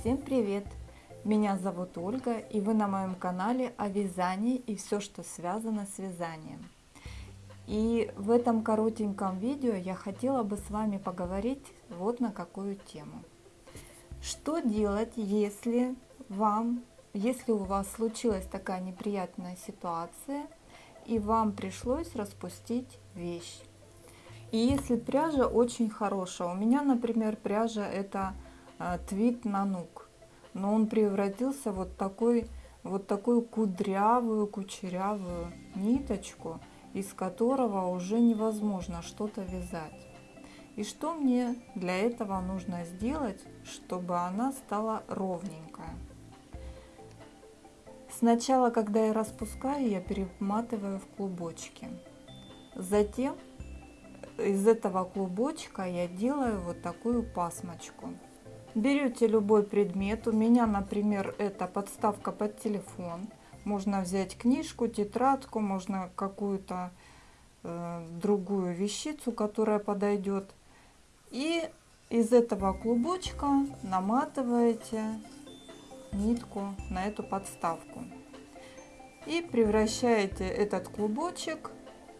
Всем привет! Меня зовут Ольга и вы на моем канале о вязании и все, что связано с вязанием. И в этом коротеньком видео я хотела бы с вами поговорить вот на какую тему. Что делать, если вам, если у вас случилась такая неприятная ситуация и вам пришлось распустить вещь? И если пряжа очень хорошая, у меня, например, пряжа это твит нанук, но он превратился вот такой вот такую кудрявую, кучерявую ниточку, из которого уже невозможно что-то вязать. И что мне для этого нужно сделать, чтобы она стала ровненькая? Сначала, когда я распускаю, я перематываю в клубочки. Затем из этого клубочка я делаю вот такую пасмочку. Берете любой предмет, у меня, например, это подставка под телефон. Можно взять книжку, тетрадку, можно какую-то э, другую вещицу, которая подойдет. И из этого клубочка наматываете нитку на эту подставку. И превращаете этот клубочек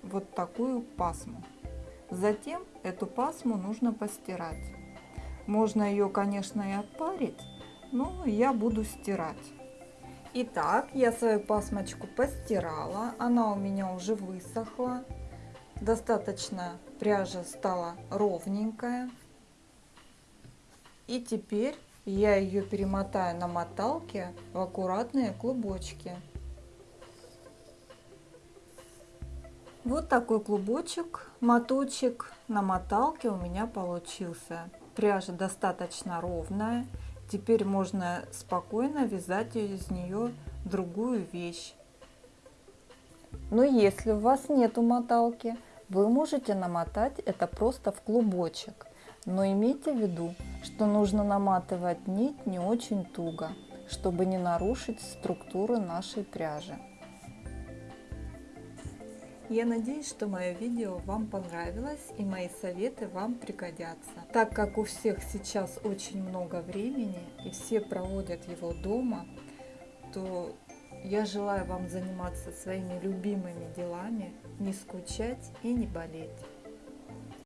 вот такую пасму. Затем эту пасму нужно постирать. Можно ее, конечно, и отпарить, но я буду стирать. Итак, я свою пасмочку постирала, она у меня уже высохла. Достаточно пряжа стала ровненькая. И теперь я ее перемотаю на моталке в аккуратные клубочки. Вот такой клубочек, моточек на моталке у меня получился. Пряжа достаточно ровная. Теперь можно спокойно вязать из нее другую вещь. Но если у вас нету моталки, вы можете намотать это просто в клубочек. Но имейте в виду, что нужно наматывать нить не очень туго, чтобы не нарушить структуру нашей пряжи. Я надеюсь, что мое видео вам понравилось и мои советы вам пригодятся. Так как у всех сейчас очень много времени и все проводят его дома, то я желаю вам заниматься своими любимыми делами, не скучать и не болеть.